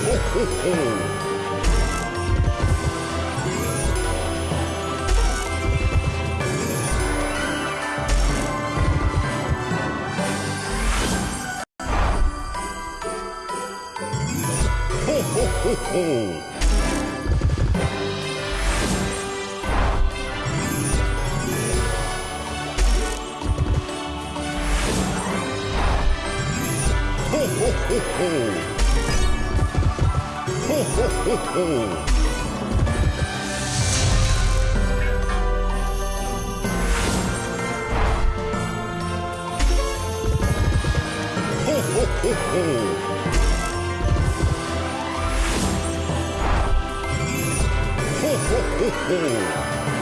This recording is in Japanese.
ho, ho, ho! ho, ho. ho, ho. Ho, ho, ho, ho.